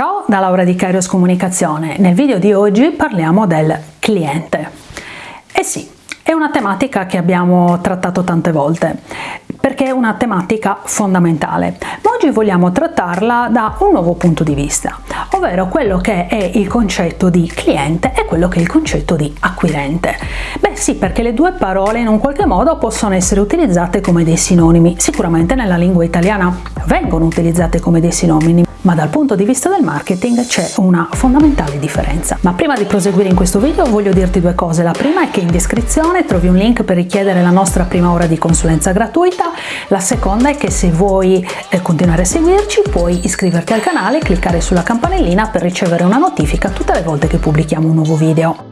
Ciao da Laura di Kairos Comunicazione. Nel video di oggi parliamo del cliente. Eh sì, è una tematica che abbiamo trattato tante volte perché è una tematica fondamentale, ma oggi vogliamo trattarla da un nuovo punto di vista, ovvero quello che è il concetto di cliente e quello che è il concetto di acquirente. Beh sì, perché le due parole in un qualche modo possono essere utilizzate come dei sinonimi, sicuramente nella lingua italiana vengono utilizzate come dei sinonimi, ma dal punto di vista del marketing c'è una fondamentale differenza. Ma prima di proseguire in questo video voglio dirti due cose. La prima è che in descrizione trovi un link per richiedere la nostra prima ora di consulenza gratuita, la seconda è che se vuoi eh, continuare a seguirci puoi iscriverti al canale e cliccare sulla campanellina per ricevere una notifica tutte le volte che pubblichiamo un nuovo video.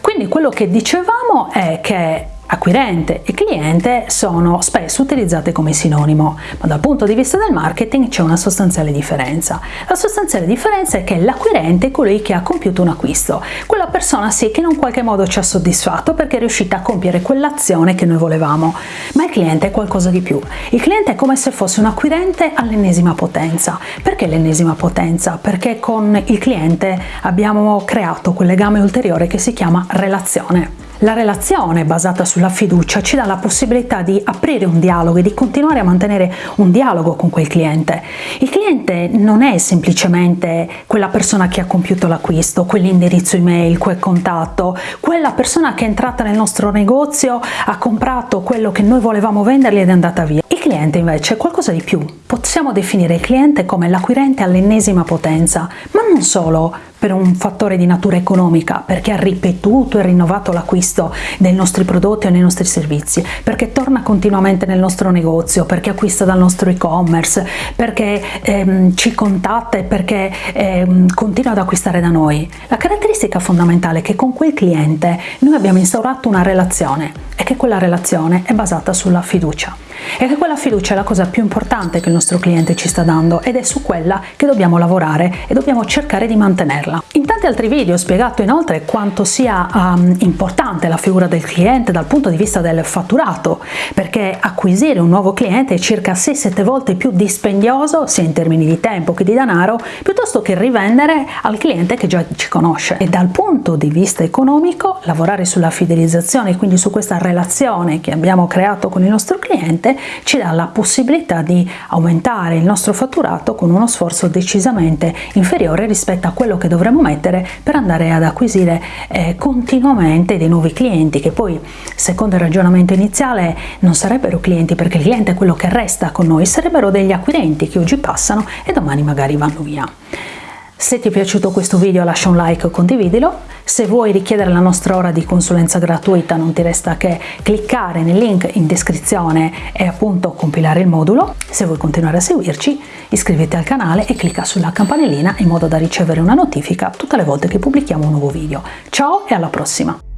Quindi quello che dicevamo è che acquirente e cliente sono spesso utilizzate come sinonimo, ma dal punto di vista del marketing c'è una sostanziale differenza. La sostanziale differenza è che l'acquirente è colui che ha compiuto un acquisto, quella persona sì che in un qualche modo ci ha soddisfatto perché è riuscita a compiere quell'azione che noi volevamo, ma il cliente è qualcosa di più. Il cliente è come se fosse un acquirente all'ennesima potenza. Perché l'ennesima potenza? Perché con il cliente abbiamo creato quel legame ulteriore che si chiama relazione. La relazione basata sulla fiducia ci dà la possibilità di aprire un dialogo e di continuare a mantenere un dialogo con quel cliente. Il cliente non è semplicemente quella persona che ha compiuto l'acquisto, quell'indirizzo email, quel contatto, quella persona che è entrata nel nostro negozio, ha comprato quello che noi volevamo vendergli ed è andata via. Il cliente invece è qualcosa di più. Possiamo definire il cliente come l'acquirente all'ennesima potenza, ma non solo per un fattore di natura economica, perché ha ripetuto e rinnovato l'acquisto dei nostri prodotti o dei nostri servizi, perché torna continuamente nel nostro negozio, perché acquista dal nostro e-commerce, perché ehm, ci contatta e perché ehm, continua ad acquistare da noi. La caratteristica fondamentale è che con quel cliente noi abbiamo instaurato una relazione e che quella relazione è basata sulla fiducia e che quella fiducia è la cosa più importante che il nostro cliente ci sta dando ed è su quella che dobbiamo lavorare e dobbiamo cercare di mantenerla. In tanti altri video ho spiegato inoltre quanto sia um, importante la figura del cliente dal punto di vista del fatturato, perché acquisire un nuovo cliente è circa 6-7 volte più dispendioso, sia in termini di tempo che di denaro, piuttosto che rivendere al cliente che già ci conosce. E dal punto di vista economico, lavorare sulla fidelizzazione, quindi su questa relazione che abbiamo creato con il nostro cliente, ci dà la possibilità di aumentare il nostro fatturato con uno sforzo decisamente inferiore rispetto a quello che dovremmo mettere per andare ad acquisire eh, continuamente dei nuovi clienti che poi secondo il ragionamento iniziale non sarebbero clienti perché il cliente è quello che resta con noi, sarebbero degli acquirenti che oggi passano e domani magari vanno via. Se ti è piaciuto questo video lascia un like o condividilo, se vuoi richiedere la nostra ora di consulenza gratuita non ti resta che cliccare nel link in descrizione e appunto compilare il modulo, se vuoi continuare a seguirci iscriviti al canale e clicca sulla campanellina in modo da ricevere una notifica tutte le volte che pubblichiamo un nuovo video. Ciao e alla prossima!